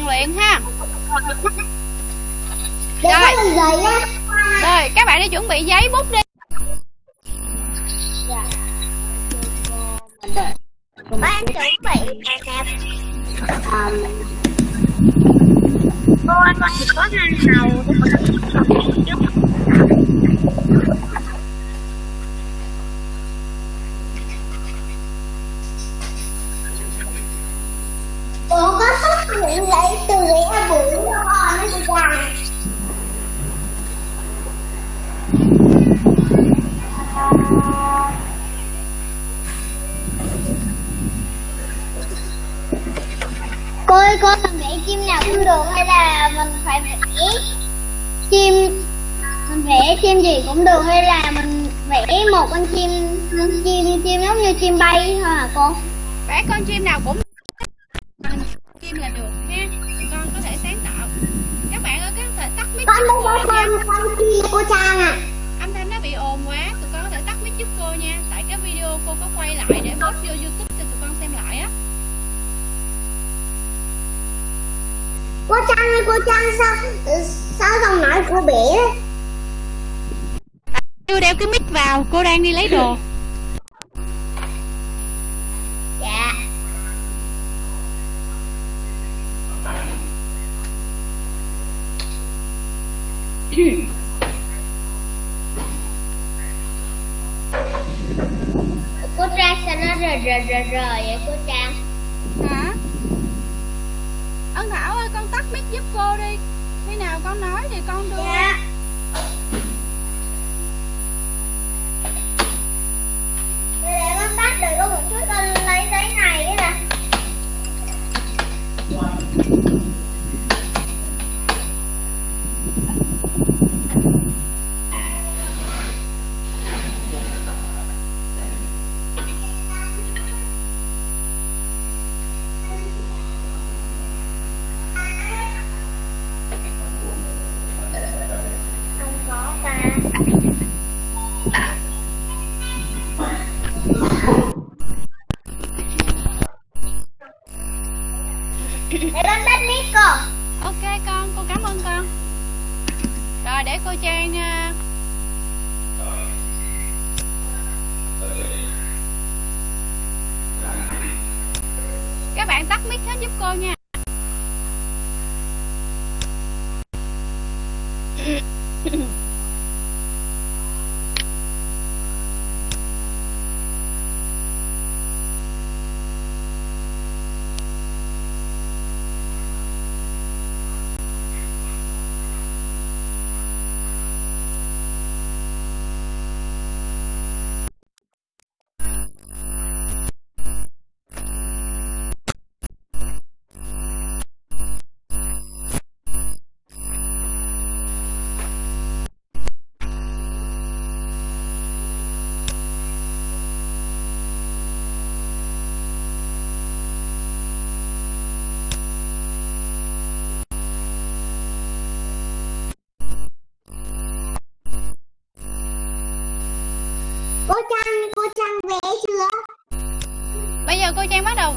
rèn luyện ha. Rồi. rồi các bạn đi chuẩn bị giấy bút đi. Ban chuẩn bị. Nè Cô anh có hai hầu Cô có xuất hiện lấy từ lấy bự nó nó dài Cô ơi, cô mình vẽ chim nào cũng được hay là mình phải vẽ chim mình vẽ chim gì cũng được hay là mình vẽ một con chim chim chim giống như chim bay thôi hả cô? vẽ con chim nào cũng Con muốn cô có con con chim cô Trang à. âm thanh nó bị ồn quá tụi con có thể tắt mic giúp cô nha. Tại cái video cô có quay lại để post vô youtube cho tụi con xem lại á. Cô Trang ơi, cô Trang sao sao giọng nói của bể chưa đeo cái mic vào cô đang đi lấy đồ Dạ. Cô Trang sao nó rờ rờ rờ rờ vậy cô Trang? hả ân thảo ơi con tắt mic giúp cô đi khi nào con nói thì con đưa Dạ. Để con tắt được có một chút con lấy giấy này ấy nè.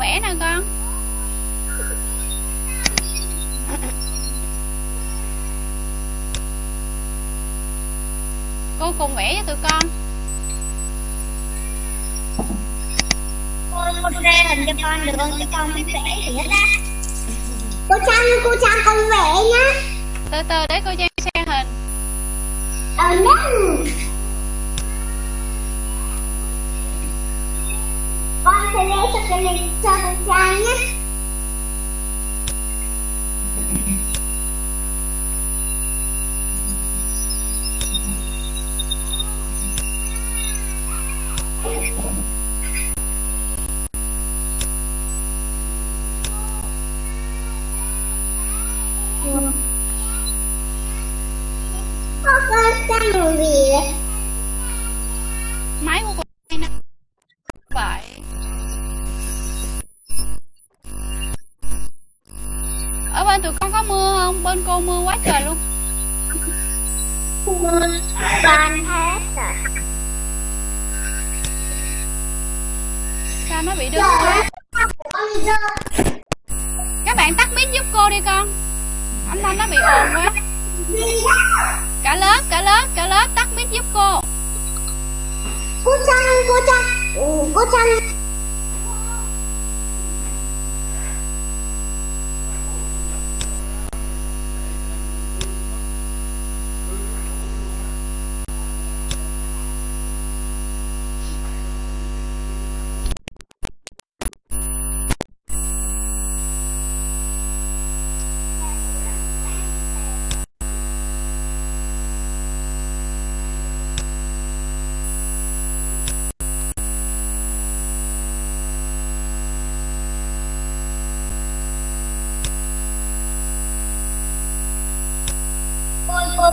Vẽ nè con cô cùng vẽ với tụi con Cô ra hình cho con được không? Cho con mới vẽ gì hết á. Cô Trang, cô Trang con vẽ nhá. từ từ để cô trang xem hình Ờ no. Con sẽ lấy cho cái này cho con trai nhé.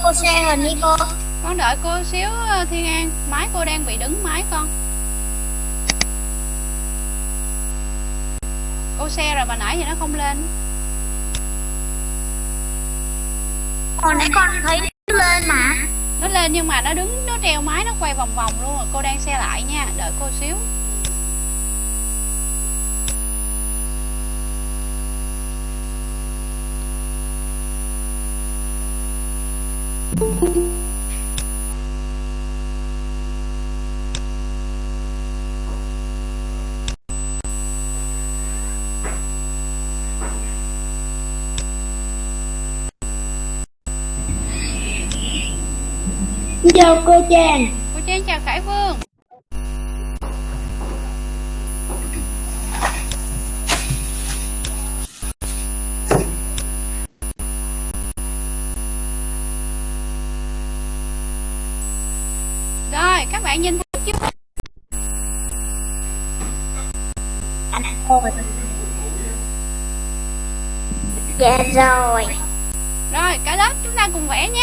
Cô share hình đi cô. Con đợi cô xíu ờ, thiên an. Máy cô đang bị đứng máy con. Cô xe rồi mà nãy thì nó không lên. Hồi nãy con thấy nó lên mà. Nó lên nhưng mà nó đứng nó treo máy nó quay vòng vòng luôn. Rồi cô đang xe lại nha. Đợi cô xíu chào cô Trang cô Trang chào Khải Vương rồi các bạn nhìn thấy anh ơi dạ rồi. Rồi cả lớp chúng ta cùng vẽ nha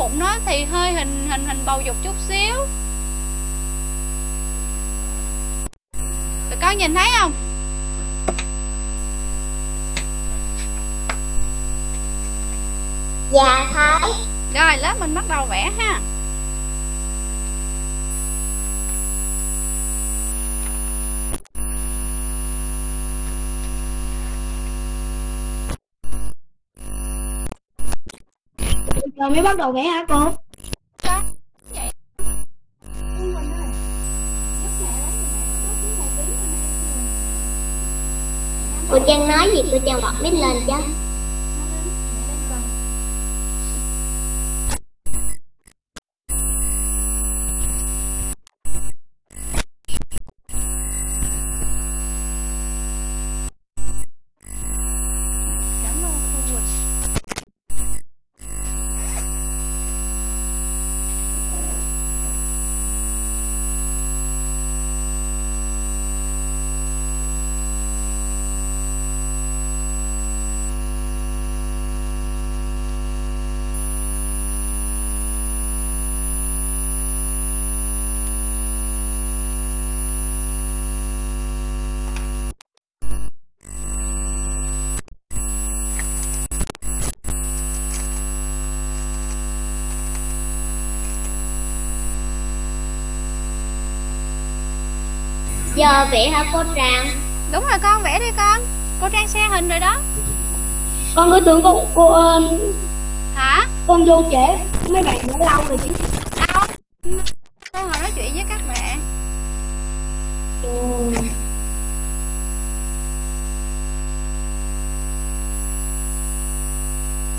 bụng nó thì hơi hình hình hình bầu dục chút xíu. Tụi con nhìn thấy không? Dạ thấy. Rồi lớp mình bắt đầu vẽ ha rồi mới bắt đầu vẽ hả cô? Con, vậy cô Trang nói gì cô Trang bật mic lên chứ giờ vẽ hả cô Trang? Đúng rồi con vẽ đi con. Cô Trang xe hình rồi đó. Con cứ tưởng cô cô ờ, Hả? con vô trễ. Mấy bạn đã lâu rồi chứ. Đâu? Cô ngồi nói chuyện với các bạn.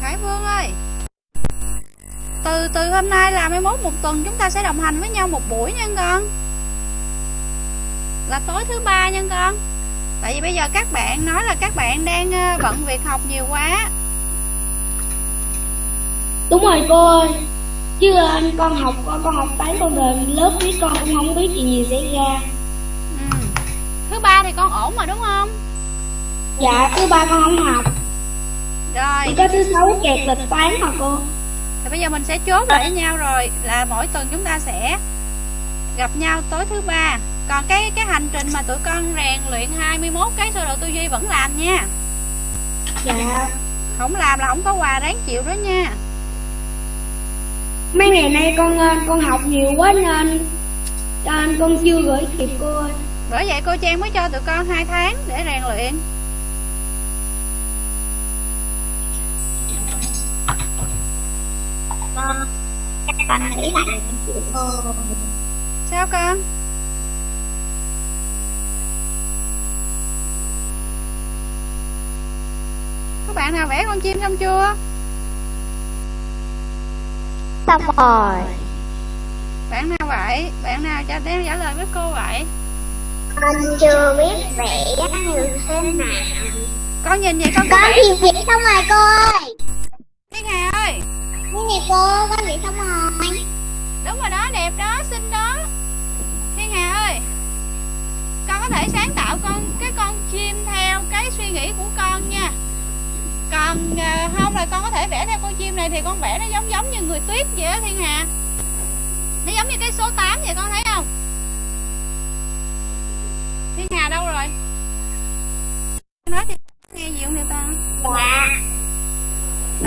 Khải Vương ơi. Từ từ hôm nay là 21 một tuần chúng ta sẽ đồng hành với nhau một buổi nha con Là tối thứ ba nha con. Tại vì bây giờ các bạn nói là các bạn đang ờ, bận việc học nhiều quá. Đúng rồi cô ơi. Chứ anh con học con con học tới con về lớp biết con cũng không biết chuyện gì xảy ra. Ừ. Thứ ba thì con ổn mà đúng không? dạ thứ ba con không học. Rồi. Chỉ có thứ sáu kẹt lịch toán mà cô. Thì bây giờ mình sẽ chốt lại với nhau rồi là mỗi tuần chúng ta sẽ gặp nhau tối thứ ba còn cái cái hành trình mà tụi con rèn luyện 21 cái sơ đồ tư duy vẫn làm nha. Dạ. Không làm là không có quà ráng chịu đó nha. Mấy ngày nay con ờ, con học nhiều quá nên nên con chưa gửi kịp cô ơi. Bởi vậy cô trang mới cho tụi con hai tháng để rèn luyện. Con chắc con nghĩ cô sao con bạn nào vẽ con chim xong chưa? Xong rồi. Bạn nào vậy? Bạn nào cho đem trả lời với cô vậy? Con chưa biết vẽ như thế nào. Con nhìn vậy con có con vẽ thì vẽ xong rồi cô ơi. Thiên hà ơi? Cái này cô? Con vẽ xong rồi. Đúng rồi đó đẹp đó xinh đó. Thiên hà ơi? Con có thể sáng tạo con cái con chim theo cái suy nghĩ của con nha còn à, không là con có thể vẽ theo con chim này thì con vẽ nó giống giống như người tuyết vậy đó thiên hà. Nó giống như cái số 8 vậy con thấy không? Thiên hà đâu rồi? Nói thì nghe gì không vậy ta dạ.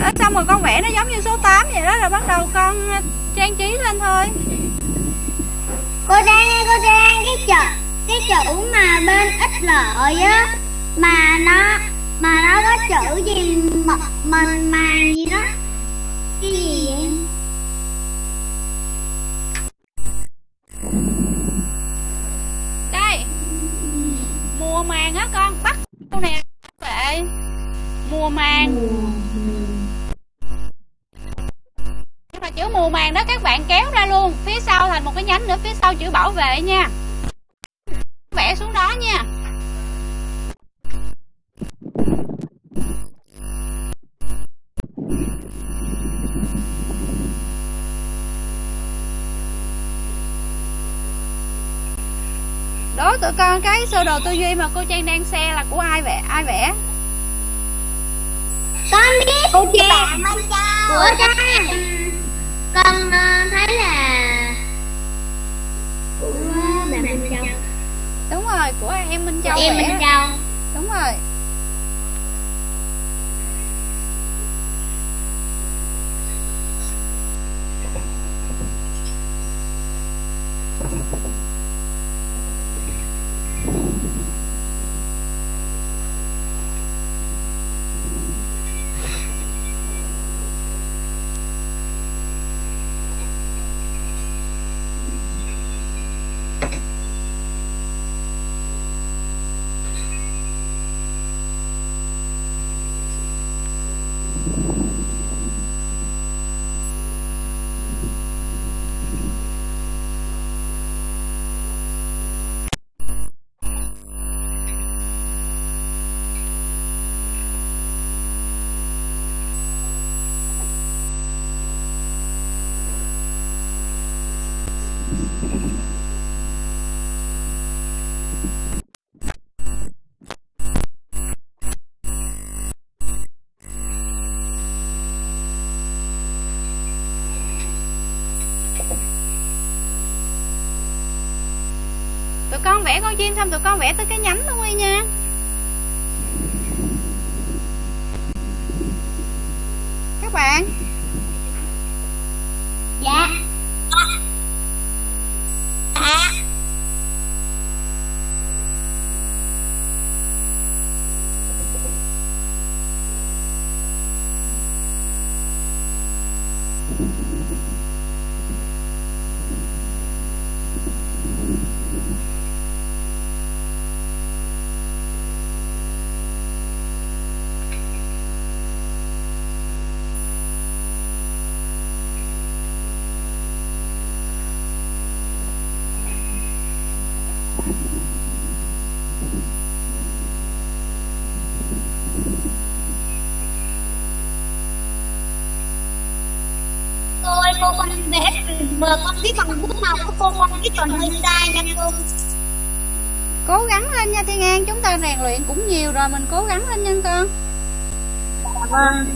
Đó, xong rồi con vẽ nó giống như số 8 vậy đó rồi bắt đầu con à, trang trí lên thôi. Cô ơi cô Trang cái chữ cái chữ mà bên ít lợi á mà nó mà nó có chữ gì mật mình màng gì đó? Cái gì vậy? Đây. Mùa màng á con, bắt câu nè vậy mùa màng. Nhưng mà chữ mùa màng đó các bạn kéo ra luôn. Phía sau thành một cái nhánh nữa, phía sau chữ bảo vệ nha. Vẽ xuống đó nha đố tụi con cái sơ đồ tư duy mà cô trang đang xe là của ai vẽ? Ai vẽ? Con biết cô Trang. của Trang. con ờ, thấy là của bà Minh Châu. Đúng rồi của em minh châu em Minh Châu. Đúng rồi うん。Kim xong tụi con vẽ tới cái nhánh luôn đi nha. cô mong cái tròn hơi sai nha cô. Cố gắng lên nha thiên an chúng ta rèn luyện cũng nhiều rồi mình cố gắng lên nha con. Vâng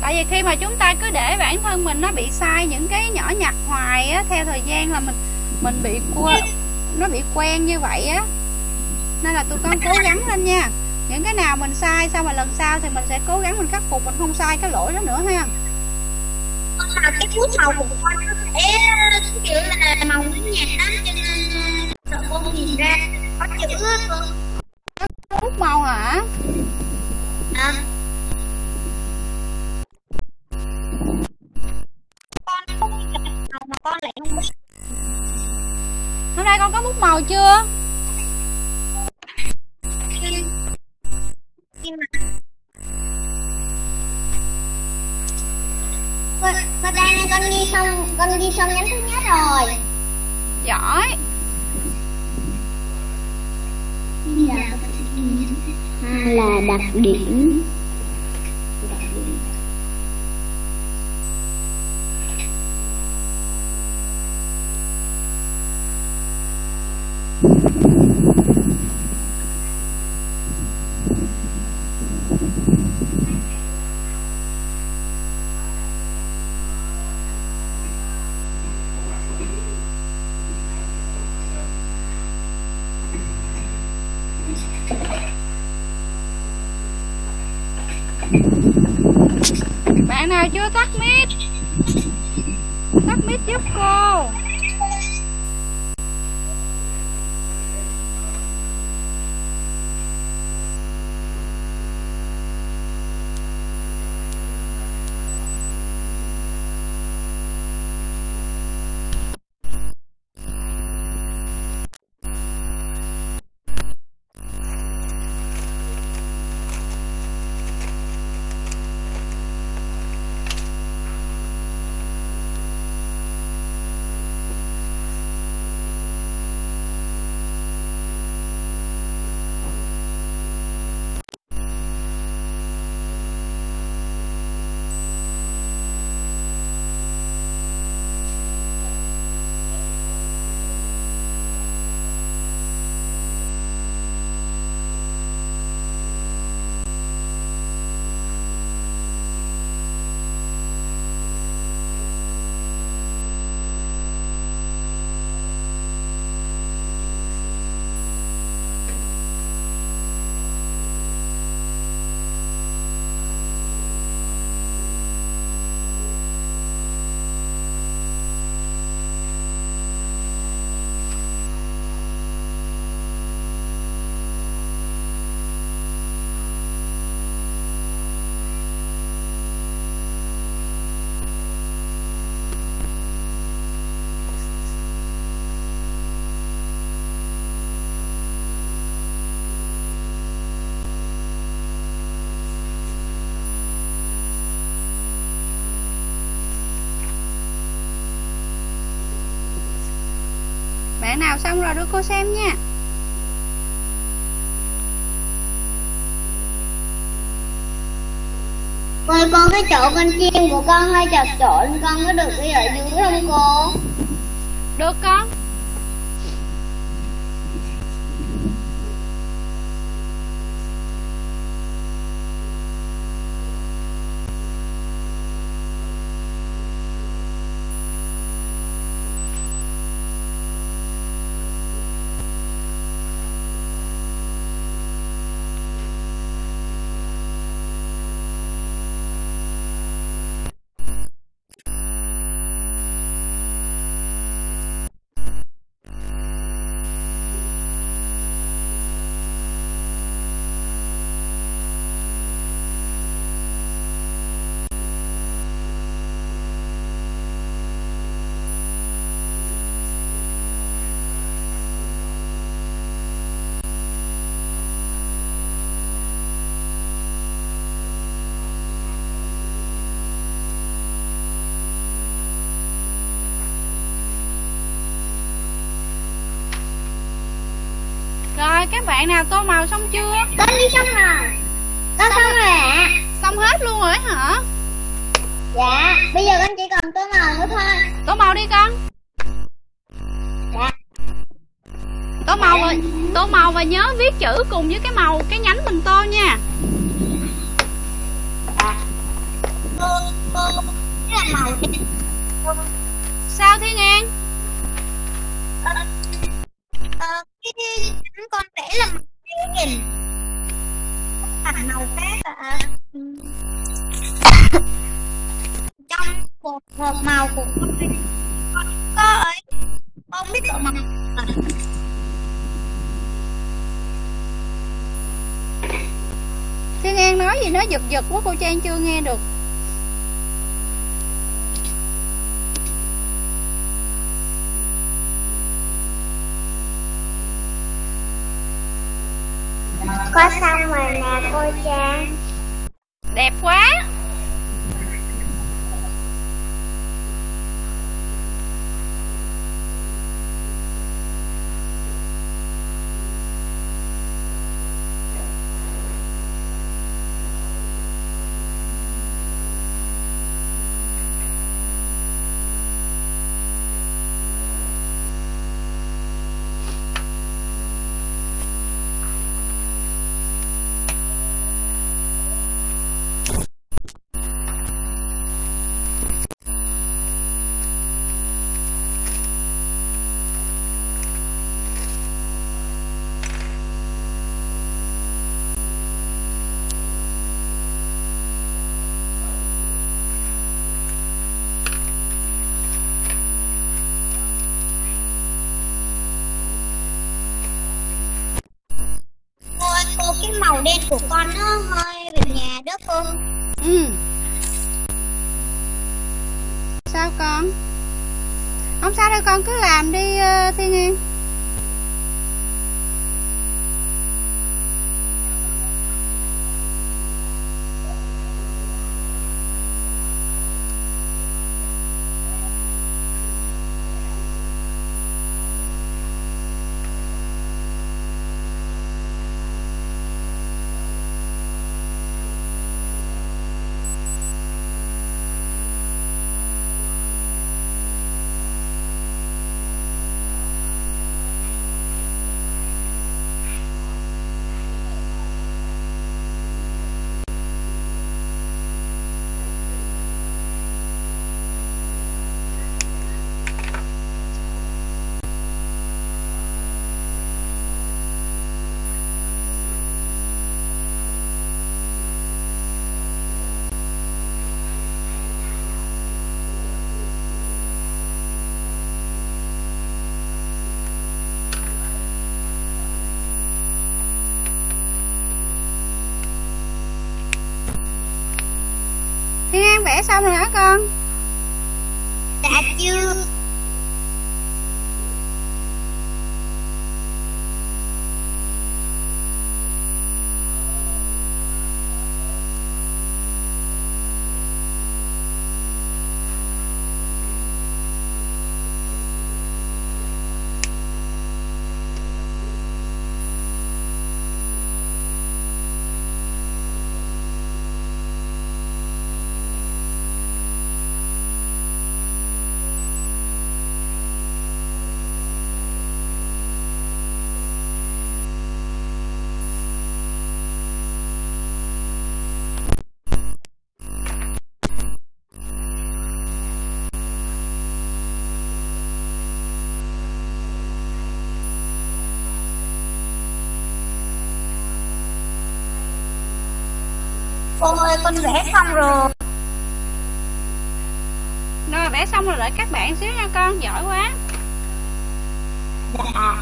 tại vì khi mà chúng ta cứ để bản thân mình nó bị sai những cái nhỏ nhặt hoài á, theo thời gian là mình mình bị qua nó bị quen như vậy á. Nên là tôi con cố gắng lên nha. Những cái nào mình sai sao mà lần sau thì mình sẽ cố gắng mình khắc phục, mình không sai cái lỗi đó nữa ha. Ờ, cái bút màu của con nó sẽ, kiểu là, màu nhạt đó cho nên ghi xong nhánh thứ nhất rồi. Giỏi. Là đặc điểm bạn nào chưa tắt mic? Tắt mic giúp cô. Bạn nào xong rồi đưa cô xem nha Cô ơi, con cái chỗ con chim của con hơi chật trội con có được đi ở dưới không cô? được con rồi các bạn nào tô màu xong chưa? Con đi xong rồi. Con xong rồi ạ. Xong hết luôn rồi hả? Dạ. Bây giờ con chỉ còn tô màu nữa thôi. Tô màu đi con. Dạ. Tô màu và tô màu và nhớ viết chữ cùng với cái màu cái nhánh mình tô nha. Dạ. Đen sao thiên an ờ, chúng con vẽ là màu đen thành màu khác ạ trong một hộp màu của con có ấy không biết độ màu à. thiên an nói gì nó giật giật quá, cô trang chưa nghe được. Có xong rồi nè cô trang. Đẹp quá cô ơi cô cái màu đen của con nó hơi về nhà đó cô. Ừ. Sao con? Không sao đâu con cứ làm đi uh, thiên Nhiên thiên an vẽ xong rồi hả con? Dạ chưa. Cô ơi con vẽ xong rồi. Rồi vẽ xong rồi đợi các bạn xíu nha con giỏi quá. Dạ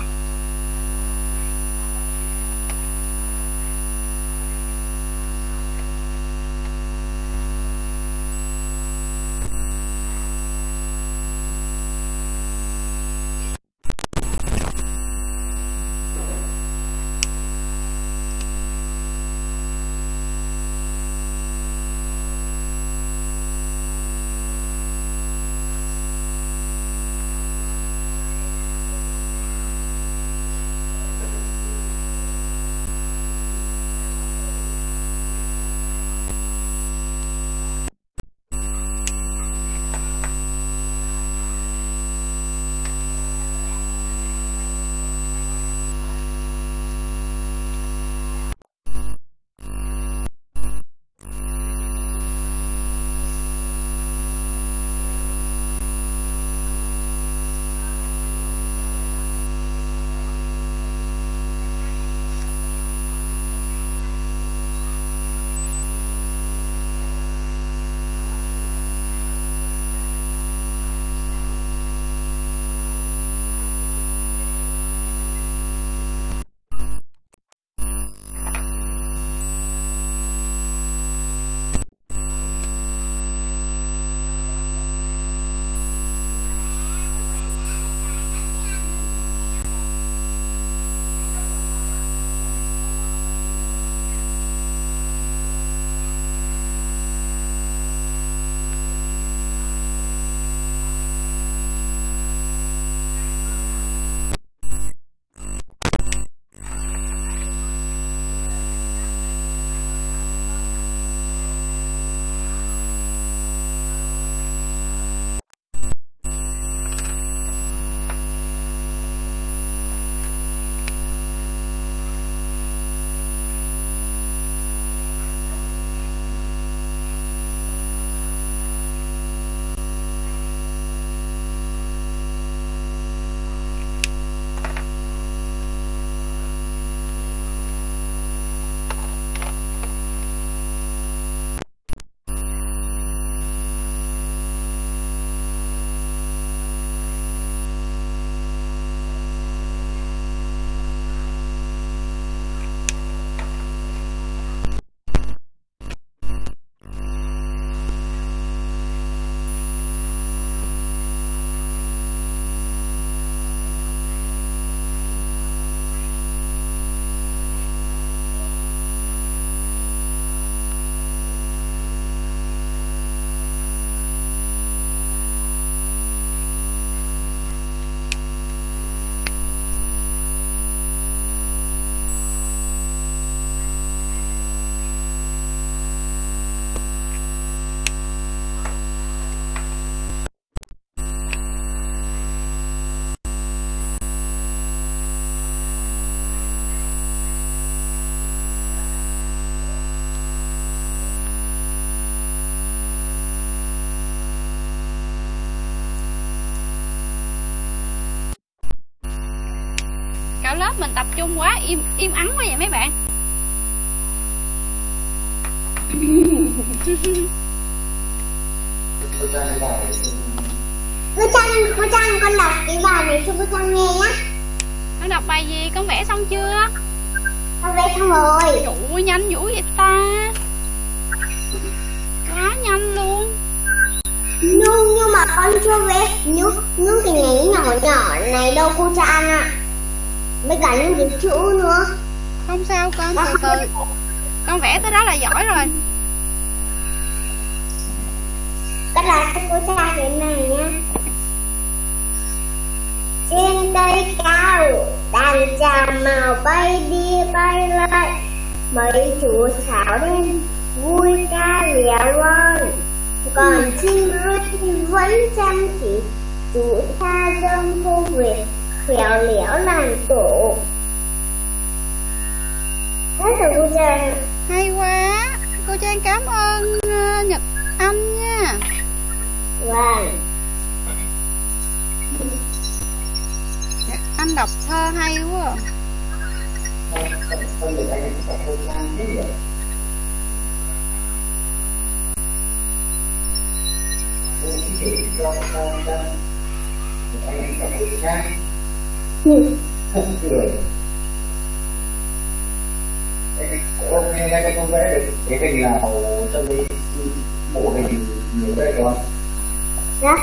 mình tập trung quá im im ắng quá vậy mấy bạn. Cô Trang cô Trang con đọc cái bài này cho cô Trang nghe nhá. Con đọc bài gì? Con vẽ xong chưa? Con vẽ xong rồi. Ủa nhanh dữ vậy ta. Quá nhanh luôn. Nhưng nhưng mà con chưa vẽ. Những những cái nhánh nhỏ nhỏ này đâu cô Trang ạ. với cả những cái chữ nữa Không? Sao con từ từ. Con vẽ tới đó là giỏi rồi. Các là cô Trang cái này nhá Trên cây cao Đàn trà màu bay đi bay lại. Mấy chú sáo đen Vui ca léo lon Còn chim ơi thì vẫn chăm chỉ Chú tha dâm vô việc Khéo léo làm tổ. Hết rồi cô Trang. Hay quá. Cô Trang cảm ơn uh, Nhật Anh nha. Vâng. Nhật Anh đọc thơ hay quá Ừ. hôm nay cái con vẽ được cái hình nào trong cái bộ hình nhiều đấy con Dạ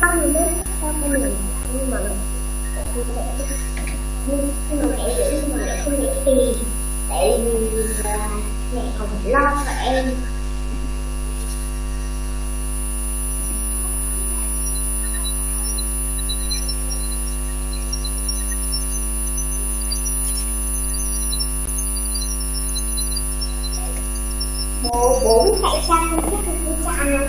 Không biết sao con mình nhưng mà nhưng nhưng mà mẹ giữ nhưng mà mẹ không nghĩ tiền tại vì là mẹ còn phải lo cho em bố bố chạy sang không biết không biết cha nào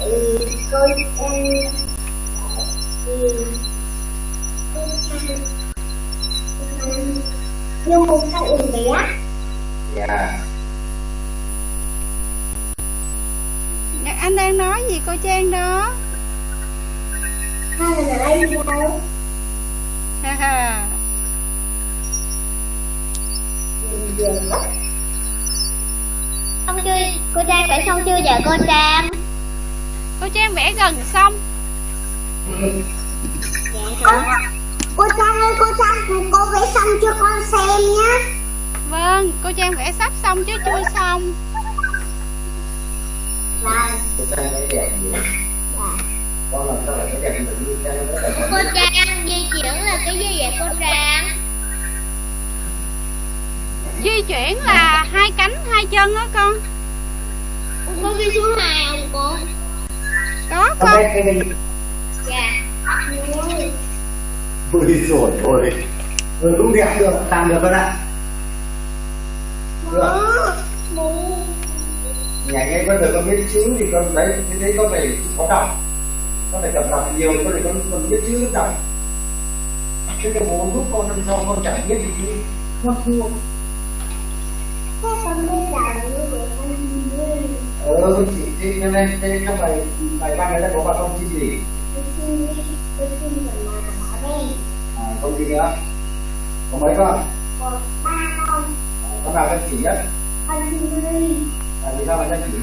ừ, tôi em ừ, tôi sang nhưng một các em bé dạ Nhật Anh đang nói gì cô Trang đó hay là ở đây đâu Ha ha xong chưa cô trang vẽ xong chưa dạ cô trang Cô Trang vẽ gần xong cô, cô trang ơi cô trang cô vẽ xong cho con xem nhé Vâng cô Trang vẽ sắp xong chứ chưa xong vâng cô trang cái đẹp nhiều con làm sao lại cái đẹp được như trang nó đẹp cô trang di chuyển là cái gì vậy cô trang Di chuyển là hai cánh hai chân đó con cô ghi số hai không cô Có con con vẽ cái hình dạ ôi ừ, rồi ôi ừ, cũng đẹp được làm được con ạ. Nhảy ngay con được con biết chữ thì con đấy thế đấy con phải có đọc. Con phải tập đọc nhiều con phải con con biết chữ biết đọc chứ cái bố giúp con năm sau con chẳng biết gì chứ con thua. Thế con ừ chỉ thì cho nên thế trong bài bài văn này là có bà con chi gì Tôi xin đi, tôi xin rồi mà bỏ đây con gì nữa. Có mấy con? Một ba con. Con nào con chỉ nhất? Con đi là vì sao lại con chỉ?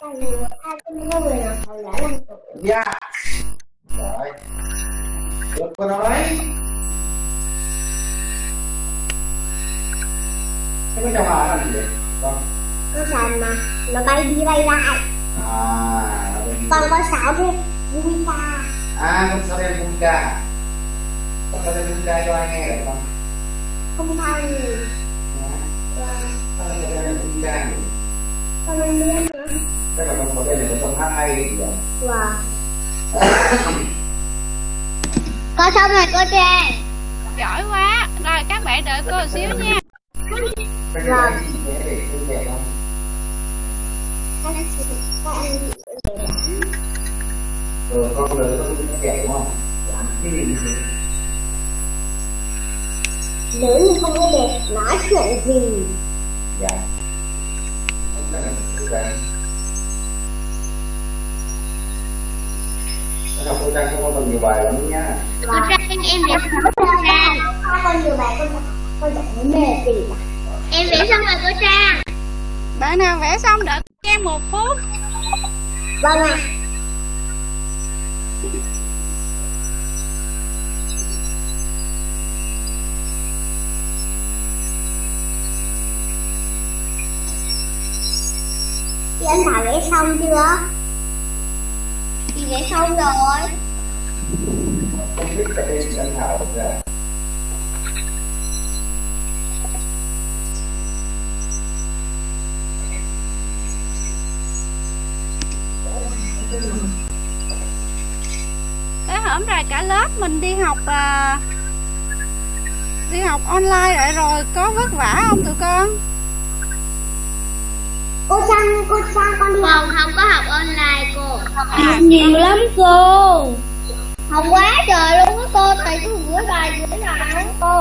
Con người ai cũng có người nào phải đã làm tuổi dạ. Rồi. Được con nói. Thế có chào bà làm gì vậy? Con. Con sàn mà Nó bay đi bay lại. À con sáo kia Vui ta à con sao đem cung ca. Con sao đem cung ca cho ai nghe được con Không sao. Gì sao đem cung ca. Con không biết nữa Thế là con có đây là con hát hay gì vậy? Wow Con xong rồi cô Trang. Giỏi quá. Rồi các bạn đợi cô một xíu nha. Cái Vâng. này rồi con lớn con chạy không? Làm cái gì thế lớn thì không có để nói chuyện gì? Dạ. Cô Trang không có còn nhiều bài lắm nha. Cô Trang em vẽ xong rồi cô Trang còn nhiều bài con con đọc vấn đề Em vẽ xong rồi cô Trang. Bạn nào vẽ xong đợi em một phút. Vâng ạ. à. Chị anh Thảo vẽ xong chưa? Chị vẽ xong rồi Thank you cái hổm rồi cả lớp mình đi học à, đi học online lại rồi có vất vả không tụi con? Cô Trang, cô Trang con đi học. không có học online cô. À, Nhiều lắm cô. Học quá trời luôn á cô. Thầy cứ gửi bài gửi bài cô.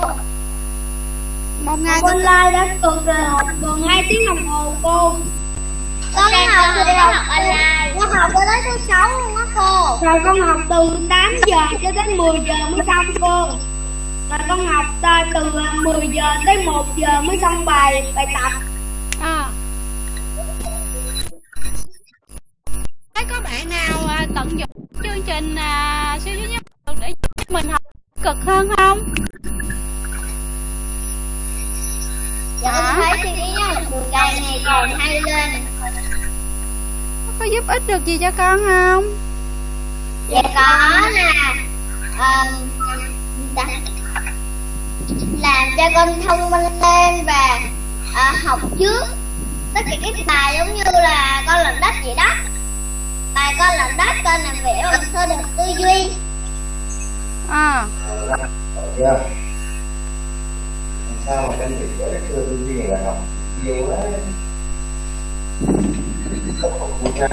Một ngày Học online tuần rồi học tuần 2 tiếng đồng hồ cô. Con học từ học online Con học tới tới thứ 6 luôn á cô. Rồi con học từ 8 giờ cho đến 10 giờ mới xong cô. Rồi con học từ 10 giờ tới 1 giờ mới xong bài bài tập. À. thấy có bạn nào à, tận dụng chương trình à, siêu duy nhất để giúp mình học cực hơn không? Dạ con thấy nhau được càng ngày càng hay lên giúp ích được gì cho con không? Dạ có là um, đã, làm cho con thông minh lên và à, học trước tất cả các bài giống như là con làm đất vậy đó. Bài con làm đất con làm vẽ bằng sơ đồ tư duy. À Ờ, sao mà con bị vẽ cái chưa tư duy là học nhiều quá Là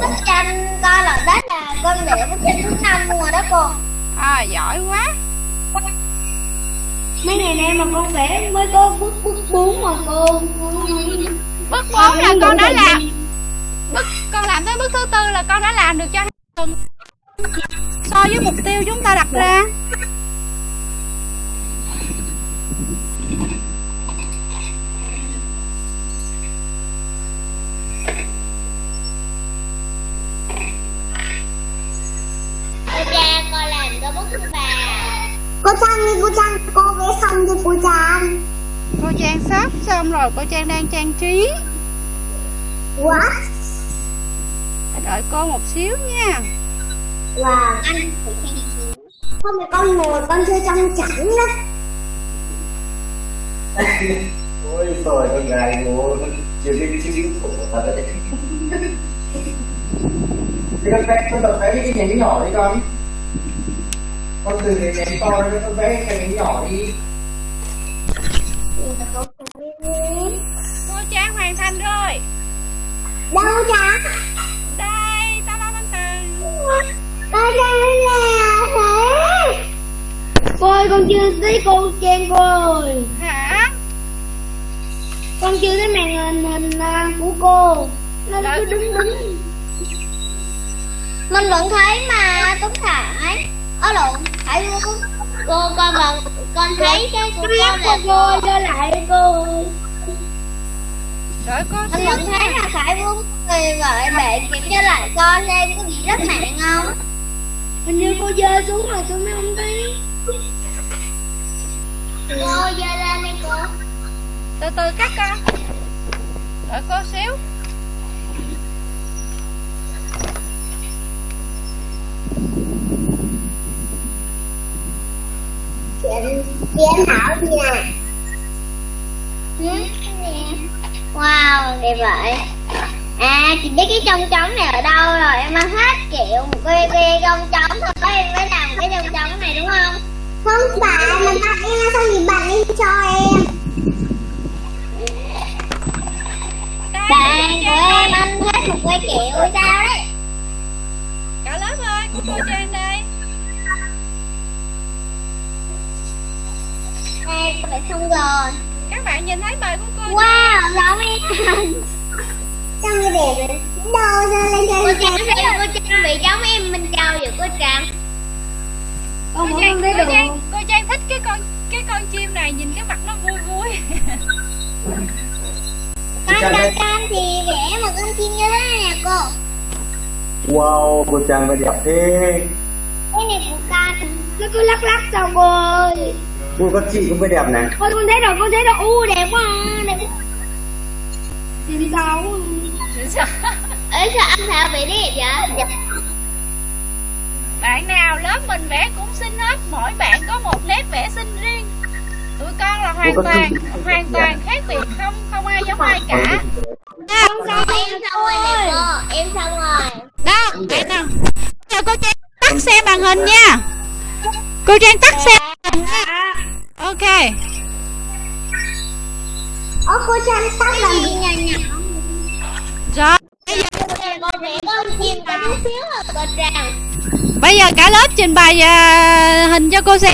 bức tranh con làm đất là con vẽ bức tranh thứ năm rồi đó cô. À giỏi quá. Mấy ngày nay mà con vẽ mới có bức bức bốn mà cô. Bước bốn là con đã làm. bước con làm tới bước thứ tư là con đã làm được cho tuần. So với mục tiêu chúng ta đặt ra cô trang con làm có bức thứ ba cô trang đi cô trang cô cho cô trang. Cô trang sắp xong rồi cô trang đang trang trí. What đợi cô một xíu nha. Wow anh không phải con ngồi con chơi trong chảnh đó. Ôi trời con gái ngố chưa biết chữ khổ thật đấy Thì con vẽ, con tập vẽ những cái nhánh nhỏ đi con. Con từ cái nhánh to đến con vẽ cái nhánh nhỏ đi thành rồi đâu trang đây tao lo con từ con trang là thế. Cô ơi con chưa thấy cô trang cô ơi hả? Con chưa thấy màn hình hình à, của cô. Nó cứ đứng đứng mình vẫn thấy mà tuấn khải ở lộn phải luôn cô con vẫn con thấy cái của cô là cô. cho lại cô đợi cô anh xíu vẫn thấy là phải vương vì gọi bạn kiểm tra lại con xem có bị rất nặng không? Hình như cô dơ xuống rồi tôi mới không thấy cô dơ lên đi cô. Từ từ cắt con. Đợi cô xíu. Chị Thảo gì nè Ừ, nè. Wow, đẹp vậy. À, chị biết cái trong trống này ở đâu rồi? Em ăn hết kiểu một cái, cái trong trống thôi Em mới làm cái trong trống này đúng không? Không phải, mà bạn em sao chị bạn đi cho em. Đây, Bạn của em ăn hết một cái kiểu sao đấy? Cả lớp ơi của cô trang đây Đây, phải xong rồi các bạn nhìn thấy bài của cô Wow, giống em Trông như đẹp rồi Đâu sao lên chơi Cô Trang thấy cô Trang bị giống em Minh Châu vậy cô Trang? Cô Con trang cô được trang cô trang thích cái con cái con chim này nhìn cái mặt nó vui vui. Con Trang Trang thì vẽ một con chim như thế này nè cô. Wow cô trang phải đẹp thế. Cái này của con. Nó cứ lắc lắc sao cô ơi cô các chị cũng phải đẹp này. Ôi con thấy rồi con thấy rồi. U đẹp quá à, đẹp. Quá Thì đi sao Ấy sao anh Thảo bị đẹp vậy? bạn nào lớp mình vẽ cũng xinh hết. Mỗi bạn có một nét vẽ xinh riêng. Tụi con là hoàn toàn hoàn toàn khác biệt. Không không ai giống ai cả. Con xong em xong rồi Em xong rồi. Đó bạn nào. Giờ cô trang tắt xem màn hình nha. Cô trang tắt xem. hình nha. Ok. Ơ cô Trang tắt làm gì? nhỏ nhỏ rồi. Bây giờ, à. Bây giờ cả lớp trình bày à, hình cho cô xem.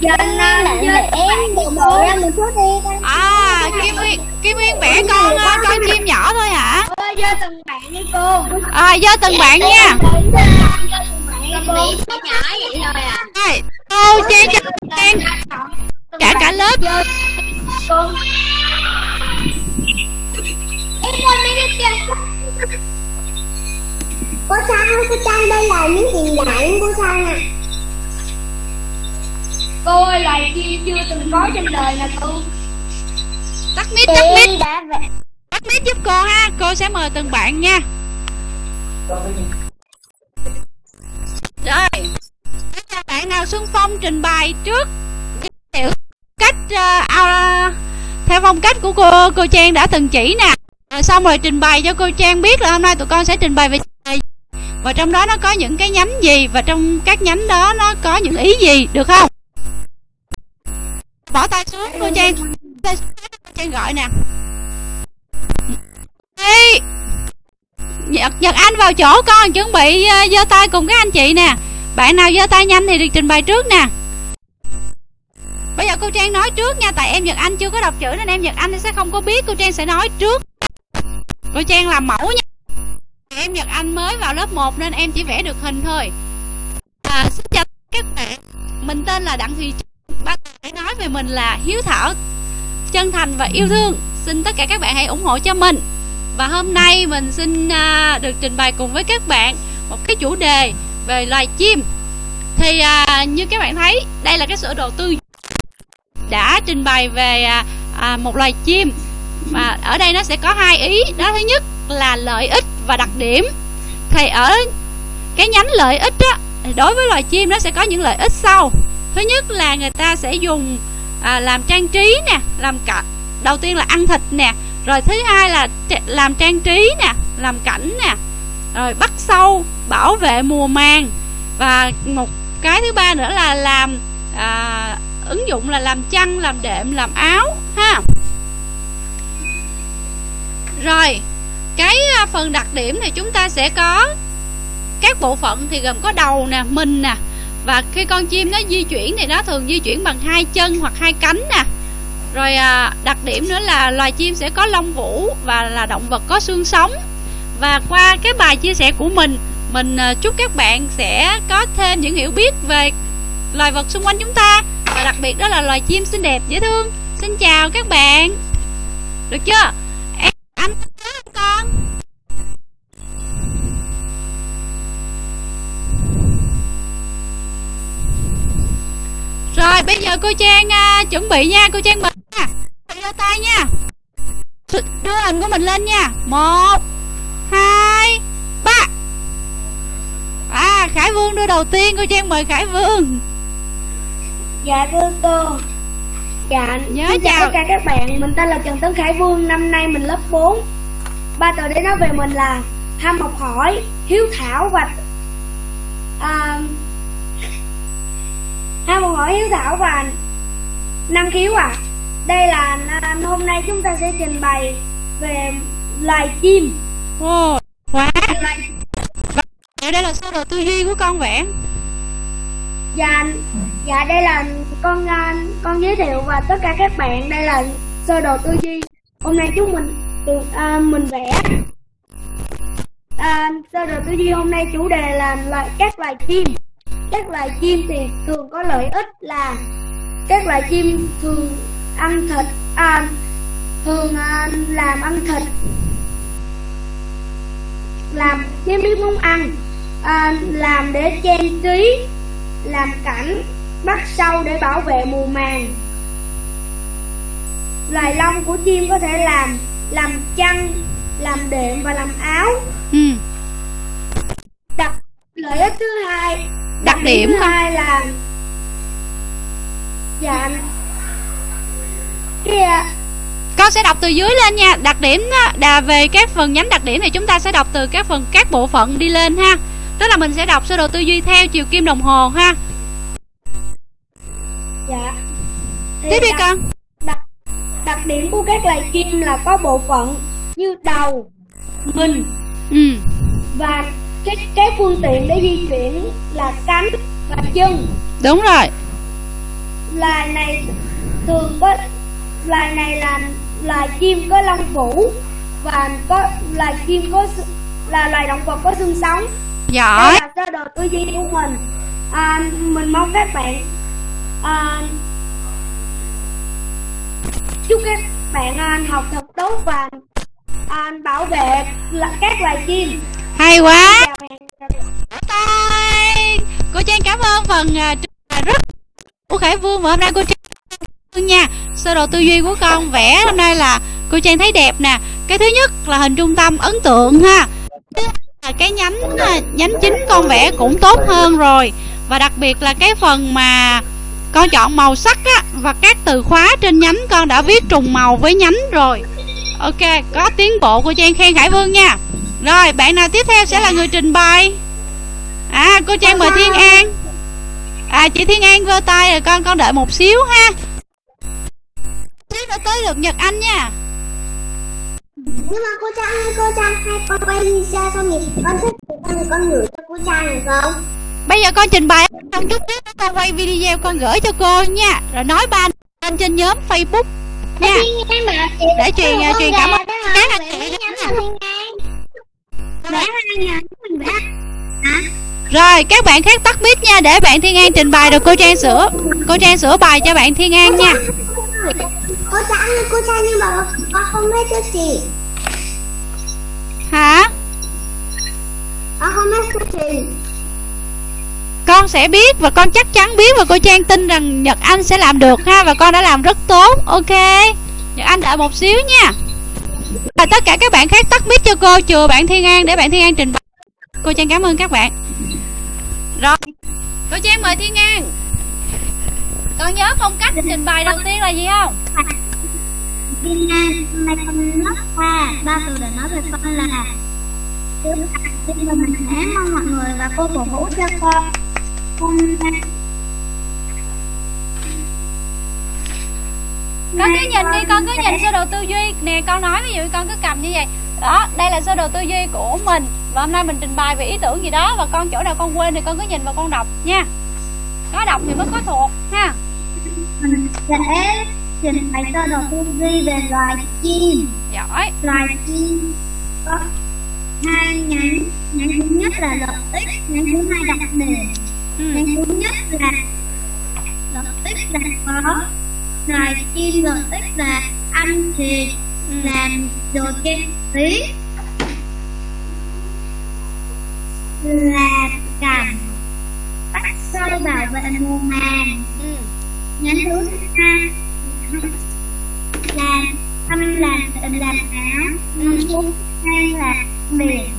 Giờ nó là em được bộ ra một chút đi. Con à kim nguyên kim nguyên vẽ con à, con chim nhỏ thôi hả? Cho từng bạn đi cô. À do từng bạn nha Vẽ nhỏ vậy à. Rồi cô trang cho trang. Cả cả lớp Con Em quên mấy cái kia Cô ơi, cô Trang đây là những tiền dạng cô Trang à. Cô ơi, loài chim chưa từng có trên đời nè cô. Tắt mic tắt mic. Tắt mic giúp cô ha. Cô sẽ mời từng bạn nha bạn xuân phong trình bày trước. Giới thiệu cách uh, uh, theo phong cách của cô cô trang đã từng chỉ nè. Rồi xong rồi trình bày cho cô trang biết là hôm nay tụi con sẽ trình bày về và trong đó nó có những cái nhánh gì và trong các nhánh đó nó có những ý gì được không? Bỏ tay xuống cô trang. Tay xuống cô trang gọi nè. Ê, Nhật, Nhật Anh vào chỗ con chuẩn bị ờ, giơ tay cùng các anh chị nè. Bạn nào giơ tay nhanh thì được trình bày trước nè. Bây giờ cô Trang nói trước nha Tại em Nhật Anh chưa có đọc chữ nên em Nhật Anh sẽ không có biết Cô Trang sẽ nói trước. Cô Trang làm mẫu nha. Em Nhật Anh mới vào lớp 1 nên em chỉ vẽ được hình thôi. À, Xin chào các bạn. Mình tên là Đặng Thùy Trang Ba hãy nói về mình là hiếu thảo Chân thành và yêu thương. Xin tất cả các bạn hãy ủng hộ cho mình. Và hôm nay mình xin à, được trình bày cùng với các bạn một cái chủ đề về loài chim. Thì à, như các bạn thấy đây là cái sổ đồ tư đã trình bày về à, à, một loài chim. Và ở đây nó sẽ có hai ý. Đó thứ nhất là lợi ích và đặc điểm. Thì ở cái nhánh lợi ích á đối với loài chim nó sẽ có những lợi ích sau. Thứ nhất là người ta sẽ dùng à, làm trang trí nè làm cả đầu tiên là ăn thịt nè. Rồi thứ hai là làm trang trí nè làm cảnh nè rồi bắt sâu bảo vệ mùa màng. Và một cái thứ ba nữa là làm à, ứng dụng là làm chăn làm đệm làm áo ha. Rồi cái à, phần đặc điểm thì chúng ta sẽ có các bộ phận thì gồm có đầu nè mình nè. Và khi con chim nó di chuyển thì nó thường di chuyển bằng hai chân hoặc hai cánh nè. Rồi à, đặc điểm nữa là loài chim sẽ có lông vũ và là động vật có xương sống và qua cái bài chia sẻ của mình mình ờ, chúc các bạn sẽ có thêm những hiểu biết về loài vật xung quanh chúng ta. Và đặc biệt đó là loài chim xinh đẹp dễ thương. Xin chào các bạn. Được chưa? Em anh con. Rồi bây giờ cô trang uh, chuẩn bị nha. Cô trang bật nha. Đưa tay nha. Đưa hình của mình lên nha. Một. Khải vương đưa đầu tiên cô trang mời khải vương. Dạ thưa cô. Dạ Nhớ xin chào tất cả các bạn. Mình tên là Trần Tấn Khải Vương Năm nay mình lớp 4 Ba từ để nói về mình là Ham học hỏi, hiếu thảo và à, Ham học hỏi, hiếu thảo và năng khiếu à. Đây là à, hôm nay chúng ta sẽ trình bày về loài chim. Ồ, quá. Loài Dạ đây là sơ đồ tư duy của con vẽ. Dạ, dạ đây là con à, con giới thiệu và tất cả các bạn đây là sơ đồ tư duy. Hôm nay chúng mình được à, mình vẽ. À, sơ đồ tư duy hôm nay chủ đề là loại các loài chim. Các loài chim thì thường có lợi ích là các loài chim thường ăn thịt à, thường à, làm ăn thịt làm chim biết muốn ăn à, làm để trang trí làm cảnh bắt sâu để bảo vệ mùa màng. Loài lông của chim có thể làm làm chăn làm đệm và làm áo. Ừ. đặc lợi ích thứ hai Đặc điểm thứ không? hai là dạ. Cái à, con sẽ đọc từ dưới lên nha. Đặc điểm á, đà về các phần nhánh đặc điểm thì chúng ta sẽ đọc từ các phần các bộ phận đi lên ha tức là mình sẽ đọc sơ đồ tư duy theo chiều kim đồng hồ ha. Dạ. Thì tiếp đi con. đặc, đặc điểm của các loài chim là có bộ phận như đầu mình ừ. và cái cái phương tiện để di chuyển là cánh và chân. Đúng rồi. Loài này thường có loài này là loài chim có lông vũ và có loài chim có là loài động vật có xương sống giỏi. Đây là sơ đồ tư duy của mình. À, mình mong các bạn à, chúc các bạn à, học thật tốt và à, bảo vệ các loài chim. Hay quá. Cô trang cảm ơn phần bày rất của khải vương và hôm nay cô trang nha. Sơ đồ tư duy của con vẽ hôm nay là cô trang thấy đẹp nè. Cái thứ nhất là hình trung tâm ấn tượng ha cái nhánh à, nhánh chính con vẽ cũng tốt hơn rồi. Và đặc biệt là cái phần mà con chọn màu sắc á và các từ khóa trên nhánh con đã viết trùng màu với nhánh rồi. Ok có tiến bộ cô trang khen khải vương nha. Rồi bạn nào tiếp theo sẽ là người trình bày? À cô trang mời thiên an. À chị thiên an vơ tay rồi con con đợi một xíu ha. Xíu nữa tới được nhật anh nha nhưng mà cô trang ơi, cô trang hay con quay video xong thì con thích thì con con gửi cho cô trang được không? Bây giờ con trình bày xong chút xíu con quay video con gửi cho cô nha. Rồi nói ba lên trên nhóm facebook nha. Để truyền- Con truyền cảm ơn. các anh chị mình hả? Rồi các bạn khác tắt mic nha để bạn thiên an trình bày rồi cô trang sửa cô trang sửa bài cho bạn thiên an nha. Cô trang cô trang nhưng mà con không biết cái gì hả? Con không biết cái gì. Con sẽ biết và con chắc chắn biết và cô Trang tin rằng Nhật Anh sẽ làm được ha và con đã làm rất tốt. Ok. Nhật Anh đợi một xíu nha. Và tất cả các bạn khác tắt mic cho cô chừa bạn Thiên An để bạn Thiên An trình bày. Cô Trang cảm ơn các bạn. Rồi. Cô Trang mời Thiên An. Con nhớ phong cách trình bày đầu tiên là gì không Lớp 3 Ba từ để nói về con là Trước tiên là mình sẽ mong mọi người và cô cổ vũ cho con. Con con cứ nhìn đi con cứ nhìn sơ đồ tư duy. Nè con nói ví dụ con cứ cầm như vậy. Đó đây là sơ đồ tư duy của mình. Và hôm nay mình trình bày về ý tưởng gì đó. Và con chỗ nào con quên thì con cứ nhìn và con đọc nha. Có đọc thì mới có thuộc ha. Mình sẽ trình bày sơ đồ tư duy về loài chim giỏi Loài chim có hai nhánh Nhánh thứ nhất là lợi ích Nhánh thứ hai đặc điểm ừ. Nhánh thứ nhất là lợi ích là có loài chim lợi ích là ăn thịt Ừ. làm đồ trang trí là cảnh bắt sâu bảo vệ mùa màng Ừ. nhánh thứ hai là làm áo nhánh thứ hai là biển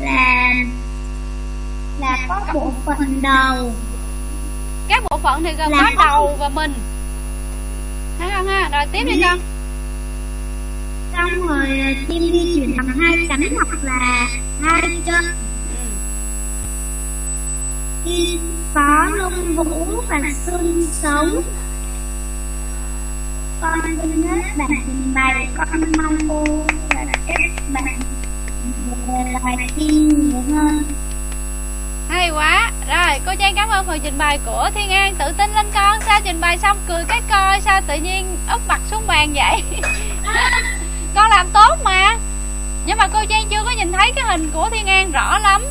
là là có bộ phận đầu. Các bộ phận thì gồm Là có đầu và mình. Thấy không ha? Rồi tiếp đi con. Xong rồi ờ, chim di chuyển bằng hai cánh hoặc là hai chân khi có lông vũ và xương sống con xin hết bạn trình bày, con mong cô và các bạn về loài tin nhiều hơn hay quá. Rồi, cô trang cảm ơn phần trình bày của thiên an. Tự tin lên con. Sao trình bày xong cười cái coi, sao tự nhiên úp mặt xuống bàn vậy? Con làm tốt mà. Nhưng mà cô trang chưa có nhìn thấy cái hình của thiên an rõ lắm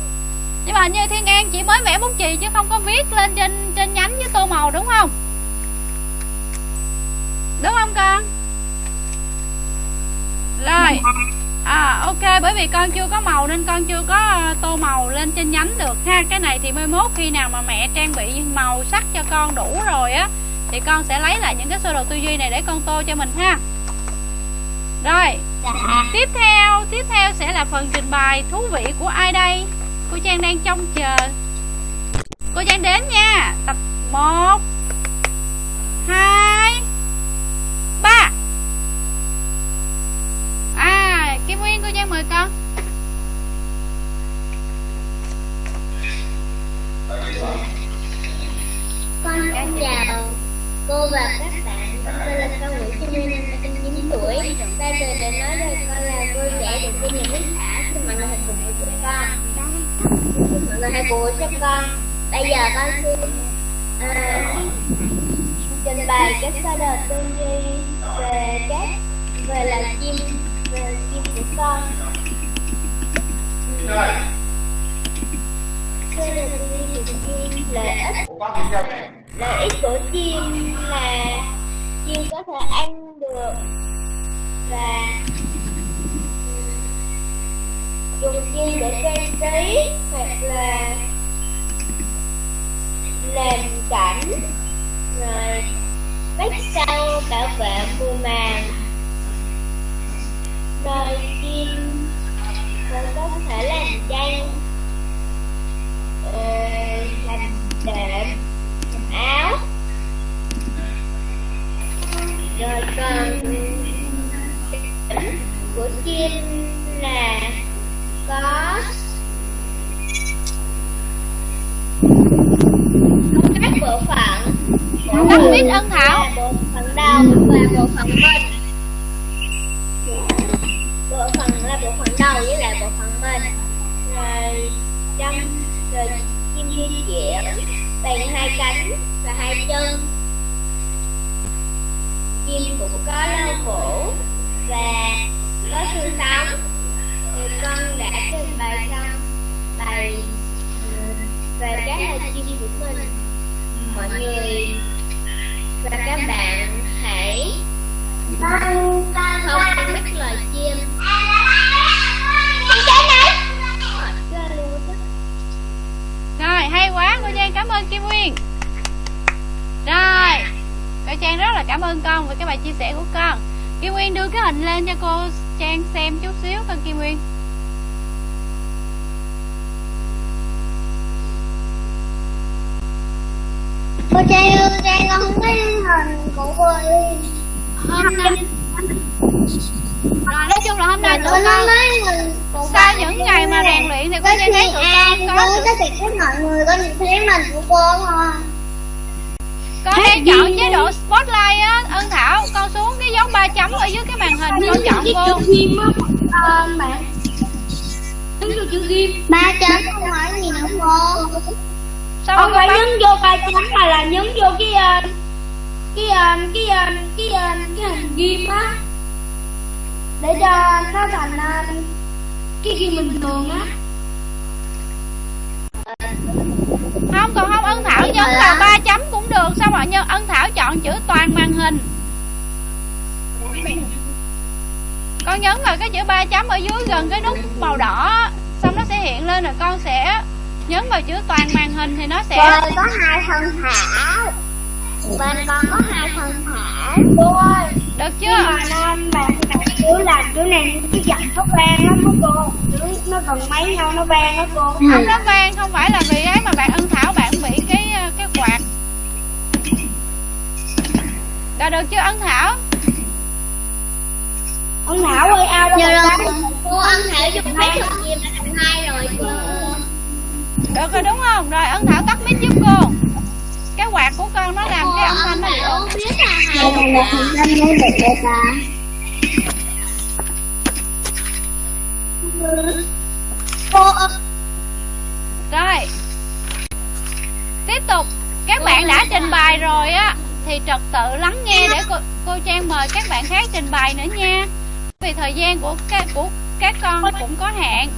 nhưng mà như thiên an chỉ mới vẽ bút chì chứ không có viết lên trên trên nhánh với tô màu đúng không? Đúng không con? Rồi. À ok bởi vì con chưa có màu nên con chưa có ờ, tô màu lên trên nhánh được ha. Cái này thì mai mốt khi nào mà mẹ trang bị màu sắc cho con đủ rồi á thì con sẽ lấy lại những cái sơ đồ tư duy này để con tô cho mình ha. Rồi. Dạ. Tiếp theo tiếp theo sẽ là phần trình bày thú vị của ai đây cô trang đang trông chờ. Cô trang đến nha. Tập 1 2 3 à kim nguyên cô trang mời con. Con xin chào cô và các bạn. Con tên là cao nguyễn kim nguyên năm nay con chín tuổi. Đây từ để nói đây con là cô dạy được cho những lý thả xin mọi người cùng hãy cho con hai mọi người cho con. Bây giờ con xin ờ, trình bày cái sơ đồ tư duy về các về là chim về chim của con. Ừ. Sơ đồ tư duy về chim lợi ích. Lợi ích của chim là chim có thể ăn được và dùng chim để trang trí hoặc là làm cảnh rồi vách sau bảo vệ mùa màng. Rồi chim rồi có thể làm tranh, ờ, làm đệm làm áo. Rồi còn của chim là có có các bộ phận Tắt ân thảo. Là bộ phận đầu và bộ phận bên bộ phận là bộ phận đầu với lại bộ phận bên rồi trong rồi chim di chuyển bằng hai cánh và hai chân. Chim cũng có lau cổ và có xương sống Thì con đã trình bày xong bài ừ, về các loài chim của mình. Mọi người và các bạn hãy không biết loài chim. Rồi hay quá cô Trang cảm ơn Kim Nguyên. Rồi Cô Trang rất là cảm ơn con về cái bài chia sẻ của con. Kim Nguyên đưa cái hình lên cho cô Trang xem chút xíu con Kim Nguyên. Cô Trang ơi, Trang con không thấy hình của. Hôm nay Rồi nói chung là hôm nay tụi con của Sau những ngày mà rèn luyện thì Có Trang thấy tụi con có cô tất cả các mọi người có nhìn thấy hình của cô thôi. Con đang chọn chế độ spotlight á Ân Thảo con xuống cái dấu ba chấm ở dưới cái màn hình con chọn cô ờ, bạn. Nhấn vô chữ ghim. Ba chấm không phải gì nữa cô. Sao không con phải bấm nhấn vô ba chấm mà là nhấn vô cái ờ, cái ờ, cái ờ, cái ờ, cái hình ghim á để cho nó thành cái ghim bình thường á. Không còn không ân thảo nhấn vào ba chấm cũng được sao mà nhân ân thảo chọn chữ toàn màn hình. Con nhấn vào cái chữ ba chấm ở dưới gần cái nút màu đỏ xong nó sẽ hiện lên rồi con sẽ nhấn vào chữ toàn màn hình thì nó sẽ Rồi có hai thân thảo. Bên con có hai thân thảo. cô ơi được nhưng chưa mà nam bạn chữ là chữ này cái dặn nó vang lắm đó cô chữ nó gần mấy nhau nó vang đó cô. Không nó vang không phải là vì ấy mà bạn ân thảo bạn bị cái ờ, cái quạt. Rồi được chưa ân thảo? Ông thảo ơi ao đâu mà rồi. cô ăn thảo dùng mấy thằng chim đã thành hai rồi cô. được rồi đúng không? Rồi ân thảo tắt mic giúp cô cái quạt của con nó làm cái âm thanh nó bị biết là được rồi. Cô Rồi. Tiếp tục. Các bạn đã trình bày rồi á Thì trật tự lắng nghe để cô, cô Trang mời các bạn khác trình bày nữa nha. Vì thời gian của các của các con cũng có hạn.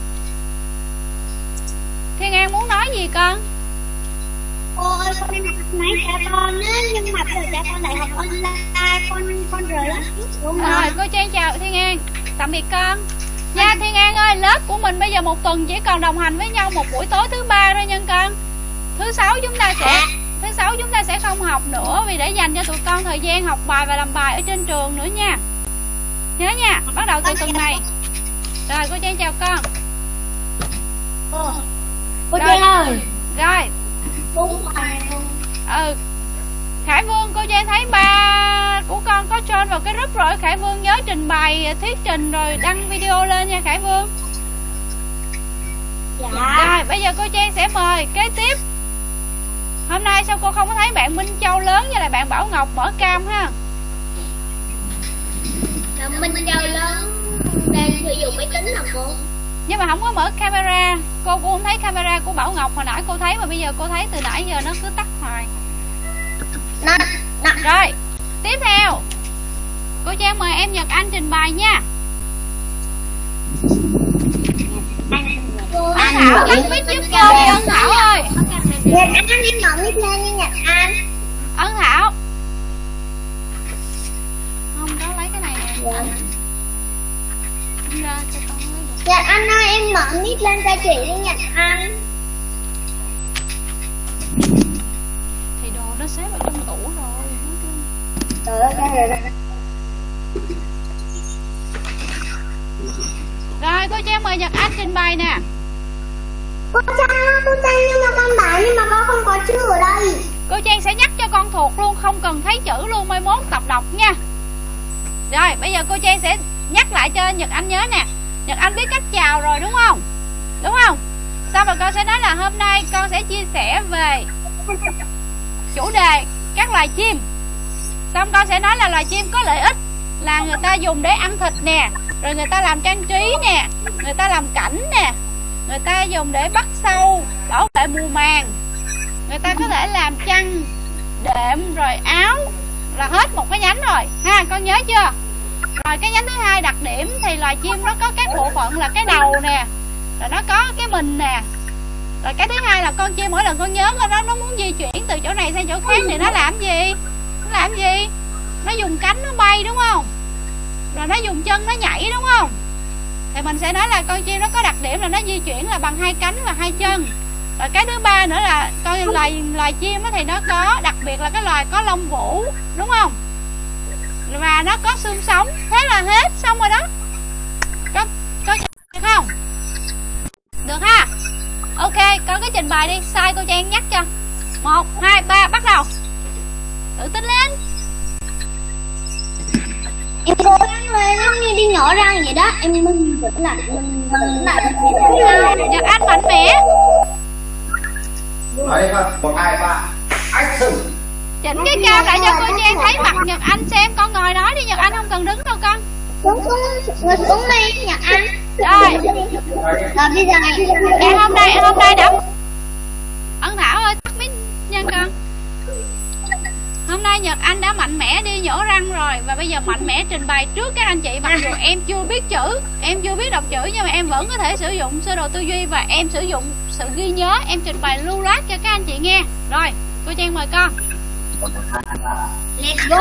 Thiên an muốn nói gì con? Cô ơi con đi học máy cả con á nhưng mà bây giờ cha con lại học online con con rời lớp trước đúng rồi cô trang chào thiên an. Tạm biệt con. Nha thiên an ơi lớp của mình bây giờ một tuần chỉ còn đồng hành với nhau một buổi tối thứ ba thôi nha con. Thứ sáu chúng ta sẽ thứ sáu chúng ta sẽ không học nữa vì để dành cho tụi con thời gian học bài và làm bài ở trên trường nữa nha. Nhớ nha bắt đầu từ tuần này. Rồi cô trang chào con. Cô cô trang ơi. Rồi ừ. Khải vương cô trang thấy ba của con có join vào cái group rồi. Khải vương nhớ trình bày thuyết trình rồi đăng video lên nha khải vương. Dạ. Rồi bây giờ cô trang sẽ mời kế tiếp. Hôm nay sao cô không có thấy bạn minh châu lớn như là bạn bảo ngọc mở cam ha? Minh Châu lớn đang sử dụng máy tính hả cô? Nhưng mà không có mở camera. Cô cũng không thấy camera của bảo ngọc hồi nãy cô thấy mà bây giờ cô thấy từ nãy giờ nó cứ tắt hoài. Rồi tiếp theo. Cô trang mời em nhật anh trình bày nha. Cô ân thảo tắt mic giúp cô đi ân thảo ơi. Nhật Anh đi mở mic lên đi Nhật Anh. Ân thảo. Không đó lấy cái này nè. Không ra cho con Nhật Anh ơi em mở mic lên cho chị đi Nhật Anh. Thì đồ nó xếp ở trong tủ rồi Trời ơi ra rồi rồi. Cô trang mời nhật anh trình bày nè. Cô Trang ơi, cô Trang nhưng mà con bảo nhưng mà con không có chữ ở đây. Cô trang sẽ nhắc cho con thuộc luôn không cần thấy chữ luôn mai mốt tập đọc nha. Rồi bây giờ cô trang sẽ nhắc lại cho nhật anh nhớ nè nhật anh biết cách chào rồi, đúng không? Đúng không? Sau rồi con sẽ nói là hôm nay con sẽ chia sẻ về chủ đề các loài chim. Xong con sẽ nói là loài chim có lợi ích là người ta dùng để ăn thịt nè, rồi người ta làm trang trí nè, người ta làm cảnh nè, người ta dùng để bắt sâu, bảo vệ mùa màng. Người ta có thể làm chăn, đệm, rồi áo, là hết một cái nhánh rồi. Ha, con nhớ chưa? Rồi cái nhánh thứ hai đặc điểm thì loài chim nó có các bộ phận là cái đầu nè, rồi nó có cái mình nè. Rồi cái thứ hai là con chim, mỗi lần con nhớ nó nó muốn di chuyển từ chỗ này sang chỗ khác thì nó làm gì? Nó làm gì? Nó dùng cánh nó bay, đúng không? Rồi nó dùng chân nó nhảy, đúng không? Thì mình sẽ nói là con chim nó có đặc điểm là nó di chuyển là bằng hai cánh và hai chân. Rồi cái thứ ba nữa là con loài loài chim á thì nó có, đặc biệt là cái loài có lông vũ, đúng không? Và nó có xương sống thế là hết xong rồi đó. Có có được không? Được ha. Ok con cứ trình bày đi sai cô trang nhắc cho. Một hai ba bắt đầu. Tự tin lên. Em cố gắng lên giống như đi nhỏ răng vậy đó. Em mình vẫn lại mình vẫn lại nhật anh mạnh mẽ. Đấy không? Một, hai, ba. Action! Chỉnh cái cao lại cho cô trang thấy mặt nhật anh xem con ngồi nói đi nhật anh không cần đứng đâu con. Xuống xuống Ngồi xuống đi Nhật Anh. Rồi. Rồi bây giờ em hôm nay em hôm nay đã ân thảo ơi tắt mic nha con. Hôm nay nhật anh đã mạnh mẽ đi nhổ răng rồi và bây giờ mạnh mẽ trình bày trước các anh chị mặc dù em chưa biết chữ em chưa biết đọc chữ nhưng mà em vẫn có thể sử dụng sơ đồ tư duy và em sử dụng sự ghi nhớ em trình bày lưu loát cho các anh chị nghe. Rồi cô trang mời con Let's go.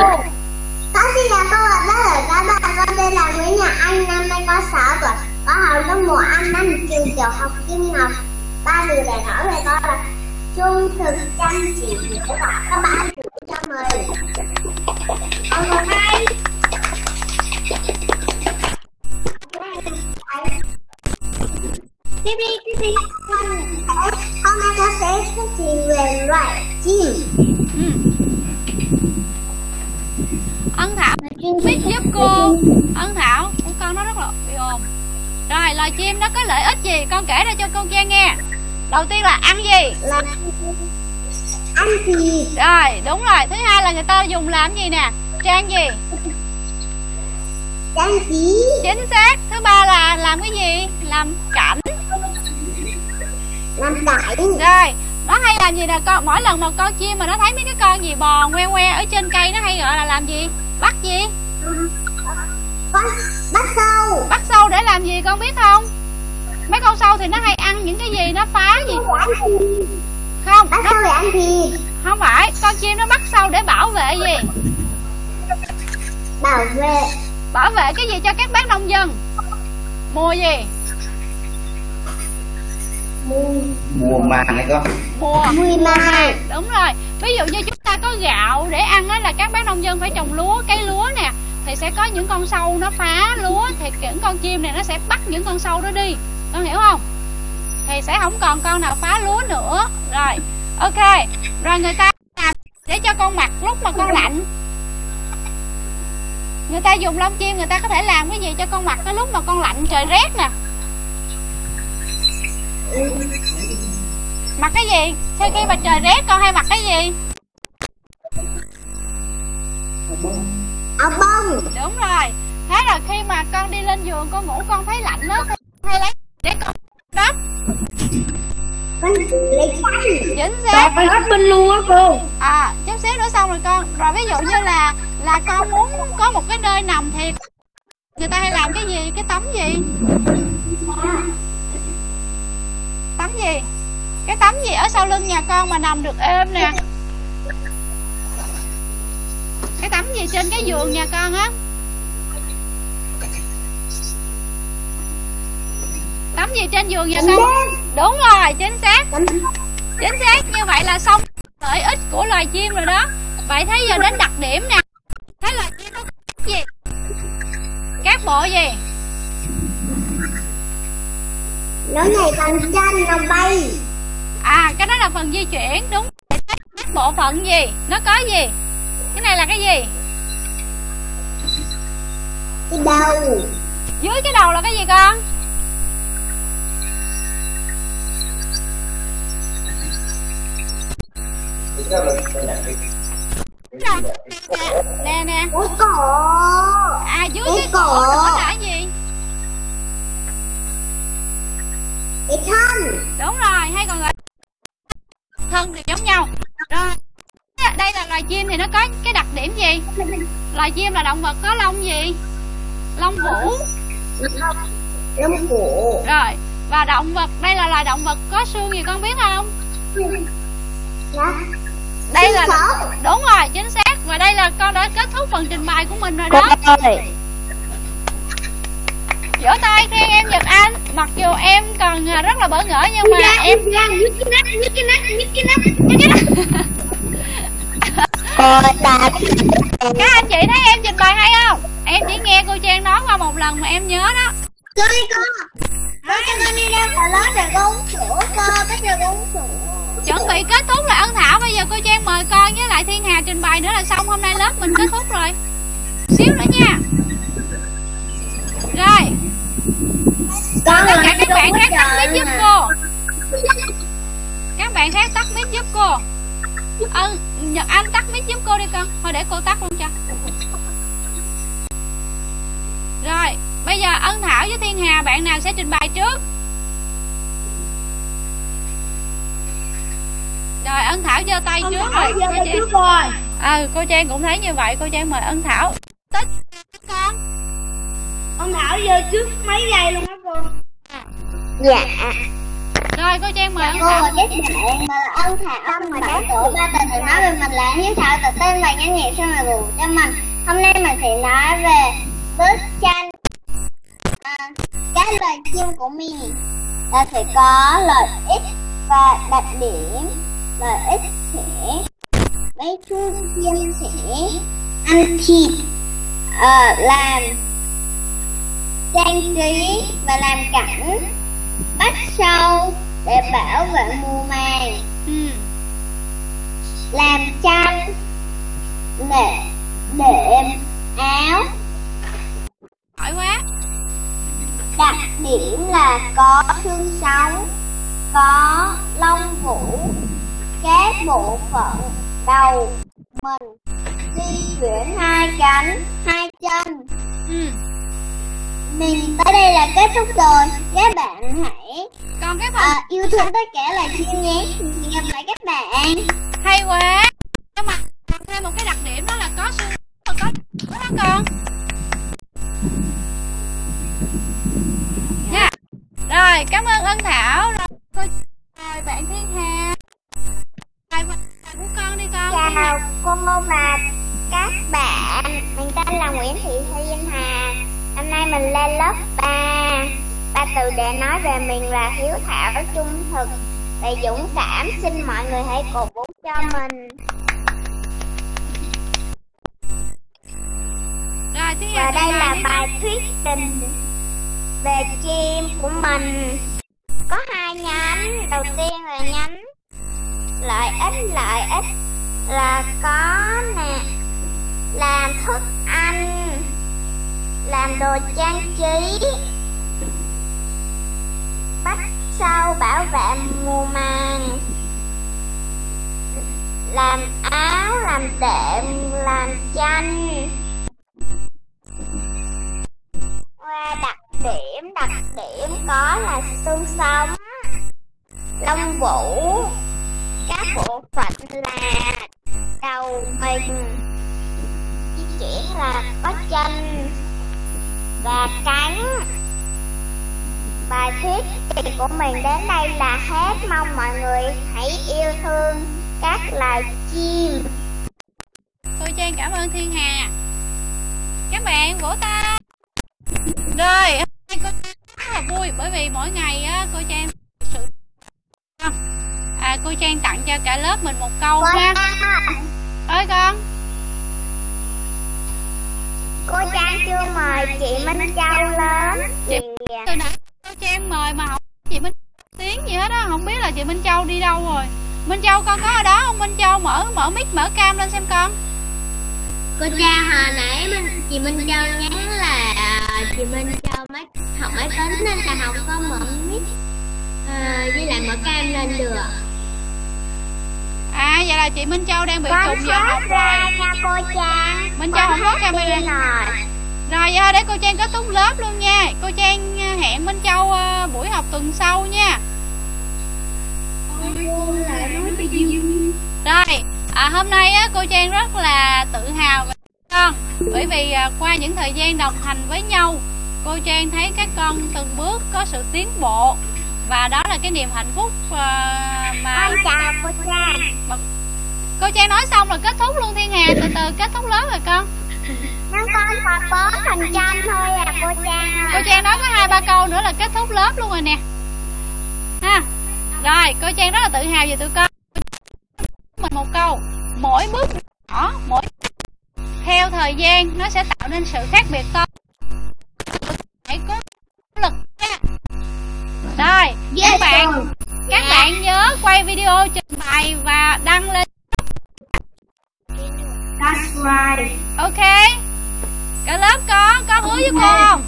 Đó xin chào các bạn, là các bạn Con tên là Nguyễn Nhật Anh, năm nay có 6 tuổi Có học lớp 1 Anh năm trường tiểu học Kim Ngọc Ba từ để nói về con là Trung thực chăm chỉ để và các bạn gửi cho mình Còn hôm nay Tiếp đi, tiếp đi. Hôm nay con sẽ thuyết trình về loại chim. Ừ. ân thảo biết giúp cô. ân thảo con nó rất là bị ồn. Rồi loài chim nó có lợi ích gì? Con kể ra cho cô trang nghe. Đầu tiên là ăn gì? Là ăn thịt rồi đúng rồi. Thứ hai là người ta dùng làm gì nè? Trang gì trang trí chính xác. Thứ ba là làm cái gì? Làm cảnh. Làm cảnh. Rồi. Nó hay làm gì nè? Con mỗi lần mà con chim mà nó thấy mấy cái con gì bò ngoe ngoe ở trên cây nó hay gọi là làm gì? Bắt gì? Con bắt sâu. Bắt sâu để làm gì con biết không? Mấy con sâu thì nó hay ăn những cái gì nó phá gì? không bắt nó, sâu để ăn thịt. không phải. Con chim nó bắt sâu để bảo vệ gì? Bảo vệ bảo vệ cái gì cho các bác nông dân? Mùa gì? Mùi mùa màng này con mùa mùi màng. Đúng rồi. Ví dụ như chúng ta có gạo để ăn á là các bác nông dân phải trồng lúa cây lúa nè. Thì sẽ có những con sâu nó phá lúa thì những con chim này nó sẽ bắt những con sâu đó đi. Con hiểu không? Thì sẽ không còn con nào phá lúa nữa. Rồi ok. Rồi người ta làm để cho con mặc lúc mà con lạnh người ta dùng lông chim người ta có thể làm cái gì cho con mặc cái lúc mà con lạnh trời rét nè. Mặc cái gì? Sau khi mà trời rét con hay mặc cái gì? Áo bông. Đúng rồi. Thế rồi khi mà con đi lên giường con ngủ con thấy lạnh đó con hay lấy để con đắp con lấy khăn chính Trời xác phải hết bên luôn á cô. À chút xíu nữa xong rồi con. Rồi ví dụ như là là con muốn có một cái nơi nằm thì người ta hay làm cái gì? Cái tấm gì? Tấm gì? Cái tấm gì ở sau lưng nhà con mà nằm được êm nè? Cái tấm gì trên cái giường nhà con á? Tấm gì trên giường nhà con? Đúng rồi, chính xác. Chính xác, như vậy là xong lợi ích của loài chim rồi đó. Vậy thế giờ đến đặc điểm nè thế chim nó có gì? Các bộ gì? Nó nhảy bằng chân nó bay. À cái đó là phần di chuyển đúng. Các bộ phận gì? Nó có gì? Cái này là cái gì? Cái đầu. Dưới cái đầu là cái gì con? Thế ra Rồi, nè nè cái cổ à dưới Cái cổ nữa là gì? Cái thân. Đúng rồi hay còn gọi thân đều giống nhau. Rồi. Đây là loài chim thì nó có cái đặc điểm gì? Loài chim là động vật có lông gì? Lông vũ. Lông cổ rồi. Và động vật đây là loài động vật có xương gì con biết không? Đó đây là đúng rồi chính xác. Và đây là con đã kết thúc phần trình bày của mình rồi đó. Ơi. Vỗ tay khen em giật anh. Mặc dù em còn à, rất là bỡ ngỡ nhưng mà em nhức cái nách nhức cái nách nhức cái nách. Cái cái cô ta các anh chị thấy em trình bày hay không? Em chỉ nghe cô trang nói qua một lần mà em nhớ đó. Coi con. Con cho con đi ra khỏi lớp để con uống sữa con Bây giờ con uống sữa chuẩn bị kết thúc là ân thảo. Bây giờ cô trang mời con với lại thiên hà trình bày nữa là xong. Hôm nay lớp mình kết thúc rồi. Xíu nữa nha. Rồi. Con tất cả các bạn khác tắt mic giúp cô. Các bạn khác tắt mic giúp cô. Ân nhật anh tắt mic giúp cô đi con. Thôi để cô tắt luôn cho. Rồi bây giờ ân thảo với thiên hà bạn nào sẽ trình bày trước rồi ân thảo giơ tay trước rồi cô trang. trước rồi. Ừ cô trang cũng thấy như vậy cô trang mời ân thảo. Tích con. Con Thảo giờ trước mấy giây luôn á cô. Dạ. Rồi cô trang mời ân Cô thảo. và các bạn mà ân thảo mà đã tổ ba từ từ nói về mình là hiếu thảo tự tin và nhanh nhẹn sau này bù cho mình. Hôm nay mình sẽ nói về bức tranh à, Các loài chim của mình là sẽ có lợi ích và đặc điểm Lợi ích sẽ mấy chú chim sẽ ăn thịt ờ, làm trang trí và làm cảnh bắt sâu để bảo vệ mùa màng. Ừ. làm chăn để đệm áo. Hỏi quá. Đặc điểm là có xương sống có lông vũ các bộ phận đầu mình. Di chuyển hai cánh hai chân. Ừ. mình tới đây là kết thúc rồi. Các bạn hãy còn các bạn à, yêu thương tất cả là chim nhé hẹn gặp lại các bạn. Hay quá. Nhưng mà còn thêm một cái đặc điểm đó là có xương và có đúng không con nha rồi cảm ơn ân thảo. Rồi, rồi bạn thiên hà của con đi con. Chào cô và các bạn Mình tên là Nguyễn Thị Thiên Hà. Năm nay mình lên lớp 3 Ba từ để nói về mình là hiếu thảo, trung thực và dũng cảm. Xin mọi người hãy cổ vũ cho mình. Rồi Và đây là bài thuyết trình về chim của mình. Có hai nhánh. Đầu tiên là nhánh lợi ích lợi ích là có nè. Làm thức ăn, làm đồ trang trí. Bắt sâu bảo vệ mùa màng. Làm áo, làm đệm, làm chanh. Qua đặc điểm đặc điểm có là xương sống, lông vũ các bộ phận là đầu mình di chuyển là có chân và cánh bài thuyết trình của mình đến đây là hết. Mong mọi người hãy yêu thương các loài chim. Cô trang cảm ơn thiên hà. Các bạn vỗ tay. Rồi, hôm nay cô rất là vui bởi vì mỗi ngày á, cô trang cô trang tặng cho cả lớp mình một câu ha. ơi. Con. Cô Trang chưa mời chị Minh Châu lên Chị- từ nãy cô trang mời mà không chị minh tiếng gì hết á không biết là chị minh châu đi đâu rồi. Minh châu con có ở đó không? Minh châu mở mở mic mở cam lên xem con. Cô Trang hồi nãy mình, chị Minh Châu nhắn là à, chị Minh Châu máy học máy tính nên là không có mở mic. À, với lại mở cam lên được. À vậy là chị minh châu đang bị Con trùng giờ học rồi nha cô Trang. Minh Châu không có camera. rồi. rồi để cô trang kết thúc lớp luôn nha cô trang à, hẹn minh châu à, buổi học tuần sau nha Rồi, à, hôm nay á, cô Trang rất là tự hào về con Bởi vì à, qua những thời gian đồng hành với nhau Cô Trang thấy các con từng bước có sự tiến bộ Và đó là cái niềm hạnh phúc à, mà Con chào cô Trang. Cô Trang nói xong rồi kết thúc luôn Thiên Hà Từ từ kết thúc lớp rồi con. Nhưng con còn bốn phần trăm thôi à cô Trang Cô. Trang nói có hai ba câu nữa là kết thúc lớp luôn rồi nè. Ha. Rồi, cô Trang rất là tự hào về tụi con. Mình một câu Mỗi bước nhỏ, mỗi theo thời gian nó sẽ tạo nên sự khác biệt to. Hãy có lực rồi các bạn các bạn nhớ quay video trình bày và đăng lên That's right. ok cả lớp có có hứa với cô không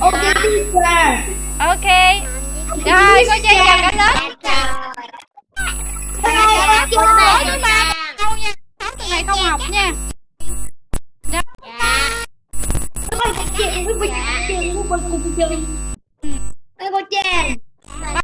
Okay, teacher. ok rồi cô trang chào cả lớp Bye, Trang. với ba câu nha sáu tuần này không học nha Rồi. Bye. Bye, cô Trang. Bye, Ê, cô Trang